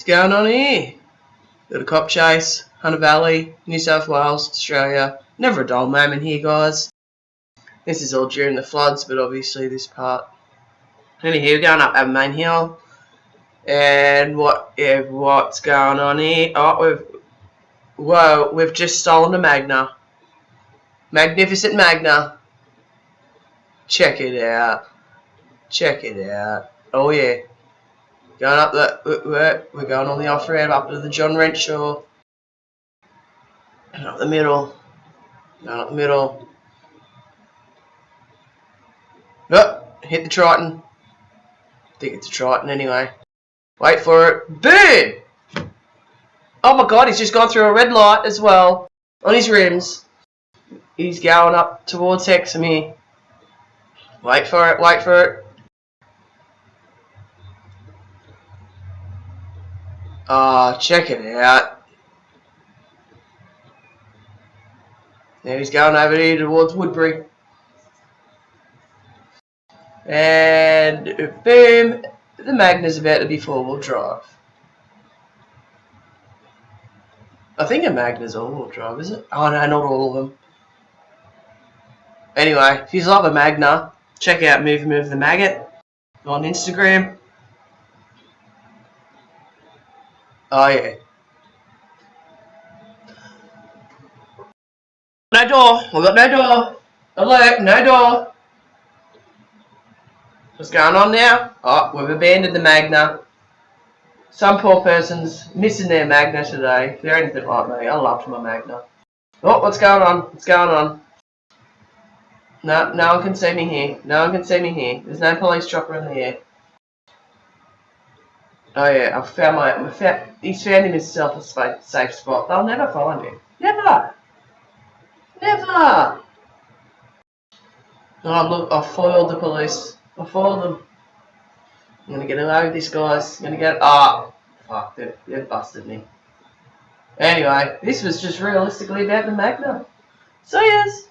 What's going on here? A cop chase, Hunter Valley, New South Wales, Australia. Never a dull moment here, guys. This is all during the floods, but obviously this part. Anyway, we're going up our Main Hill. And what yeah, what's going on here? Oh, we've whoa, we've just stolen a Magna. Magnificent Magna. Check it out. Check it out. Oh yeah. Going up the, we're, we're going on the off ramp up to the John Renshaw. And up the middle. Going up the middle. Oh, hit the Triton. I think it's a Triton anyway. Wait for it. Boom! Oh my god, he's just gone through a red light as well. On his rims. He's going up towards Hexham here. Wait for it, wait for it. Uh, check it out. Now he's going over here towards Woodberry. And boom, the Magna's about to be four-wheel drive. I think a Magna's all-wheel drive, is it? Oh no, not all of them. Anyway, if you love a Magna, check out Move Move the Maggot on Instagram. Oh yeah. No door. I've got no door. Alert, no door. What's going on now? Oh, we've abandoned the Magna. Some poor person's missing their Magna today. If they're anything like me, I loved my Magna. Oh, what's going on? What's going on? No, no one can see me here. No one can see me here. There's no police chopper in the air. Oh yeah, I've found my, I found, he's found himself a safe spot. They'll never find him. Never! Never! Oh look, I foiled the police. I foiled them. I'm gonna get away with this guys. I'm gonna get, ah! Oh, fuck, they've, they've busted me. Anyway, this was just realistically about the Magna. So yes.